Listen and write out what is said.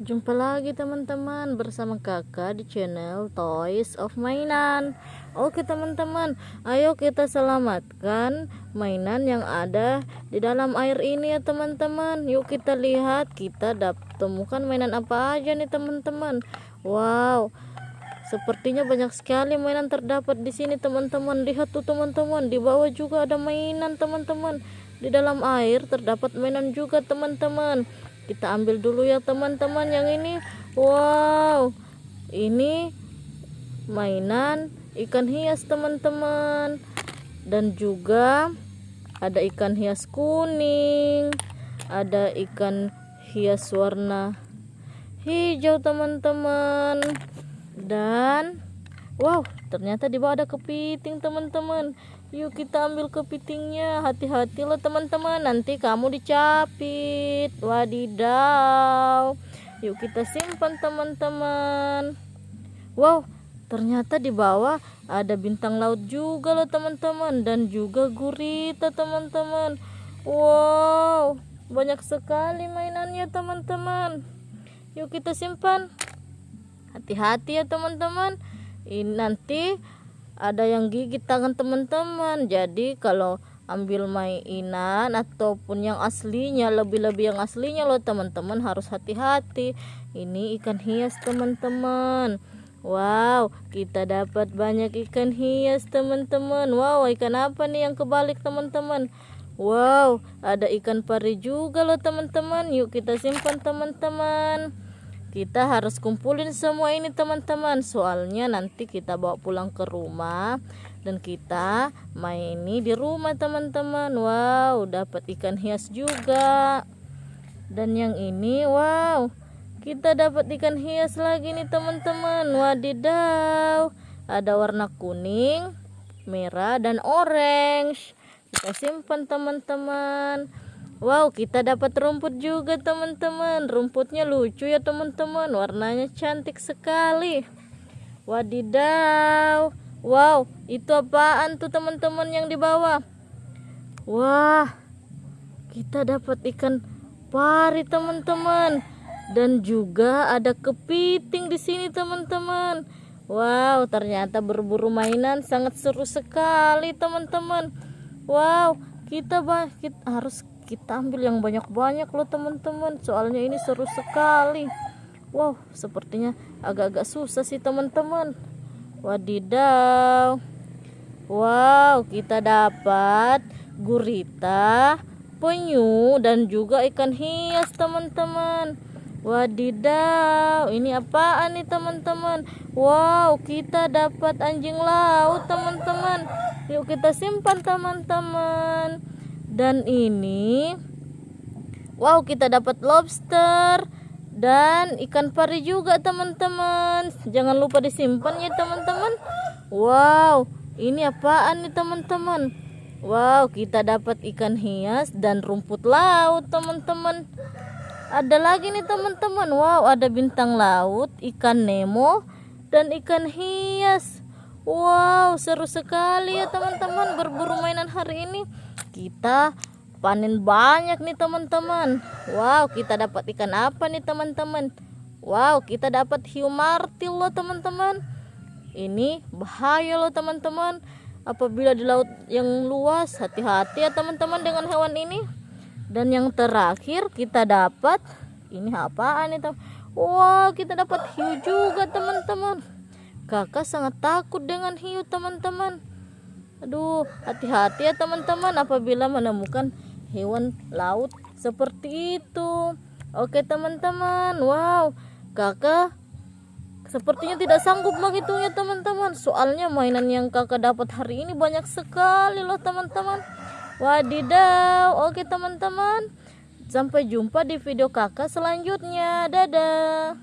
Jumpa lagi teman-teman bersama kakak di channel Toys of Mainan. Oke teman-teman ayo kita selamatkan mainan yang ada di dalam air ini ya teman-teman. Yuk kita lihat kita dapat temukan mainan apa aja nih teman-teman. Wow Sepertinya banyak sekali mainan terdapat di sini teman-teman. Lihat tuh teman-teman di bawah juga ada mainan teman-teman. Di dalam air terdapat mainan juga teman-teman kita ambil dulu ya teman-teman yang ini. Wow. Ini mainan ikan hias teman-teman. Dan juga ada ikan hias kuning ada ikan hias warna hijau teman-teman. Dan wow ternyata di bawah ada kepiting teman-teman Yuk kita ambil kepitingnya. Hati-hati loh teman-teman. Nanti kamu dicapit. Wadidaw. Yuk kita simpan teman-teman. Wow, ternyata di bawah ada bintang laut juga loh teman-teman dan juga gurita teman-teman. Wow, banyak sekali mainannya teman-teman. Yuk kita simpan. Hati-hati ya teman-teman. Ini nanti ada yang gigit tangan teman-teman. Jadi kalau ambil mainan ataupun yang aslinya lebih-lebih yang aslinya loh teman-teman harus hati-hati. Ini ikan hias teman-teman. Wow kita dapat banyak ikan hias teman-teman. Wow ikan apa nih yang kebalik teman-teman? Wow ada ikan pari juga loh teman-teman. Yuk kita simpan teman-teman kita harus kumpulin semua ini teman-teman. Soalnya nanti kita bawa pulang ke rumah dan kita main ini di rumah teman-teman. Wow dapat ikan hias juga. Dan yang ini wow kita dapat ikan hias lagi nih teman-teman. Wadidaw ada warna kuning merah dan orange. Kita simpan teman-teman Wow, kita dapat rumput juga teman-teman. Rumputnya lucu ya teman-teman. Warnanya cantik sekali. Wadidaw. Wow, itu apaan tuh teman-teman yang di bawah? Wah, kita dapat ikan pari teman-teman. Dan juga ada kepiting di sini teman-teman. Wow, ternyata berburu mainan sangat seru sekali teman-teman. Wow, kita, kita harus kita ambil yang banyak-banyak loh teman-teman. Soalnya ini seru sekali. Wow sepertinya agak-agak susah sih teman-teman. Wadidaw. Wow kita dapat gurita penyu dan juga ikan hias teman-teman. Wadidaw ini apaan nih teman-teman? Wow kita dapat anjing laut teman-teman yuk kita simpan teman-teman. Dan ini wow kita dapat lobster dan ikan pari juga teman-teman. Jangan lupa disimpan ya teman-teman. Wow ini apaan nih teman-teman? Wow kita dapat ikan hias dan rumput laut teman-teman. Ada lagi nih teman-teman. Wow ada bintang laut ikan nemo dan ikan hias wow seru sekali ya teman-teman berburu mainan hari ini. Kita panen banyak nih teman-teman. Wow kita dapat ikan apa nih teman-teman? Wow kita dapat hiu martil loh teman-teman. Ini bahaya loh teman-teman. Apabila di laut yang luas hati-hati ya teman-teman dengan hewan ini. Dan yang terakhir kita dapat ini apaan nih teman wow kita dapat hiu juga teman-teman kakak sangat takut dengan hiu teman-teman. Aduh hati-hati ya teman-teman apabila menemukan hewan laut seperti itu. Oke teman-teman wow kakak sepertinya tidak sanggup menghitungnya teman-teman. Soalnya mainan yang kakak dapat hari ini banyak sekali loh teman-teman. Wadidaw oke teman-teman. Sampai jumpa di video kakak selanjutnya. Dadah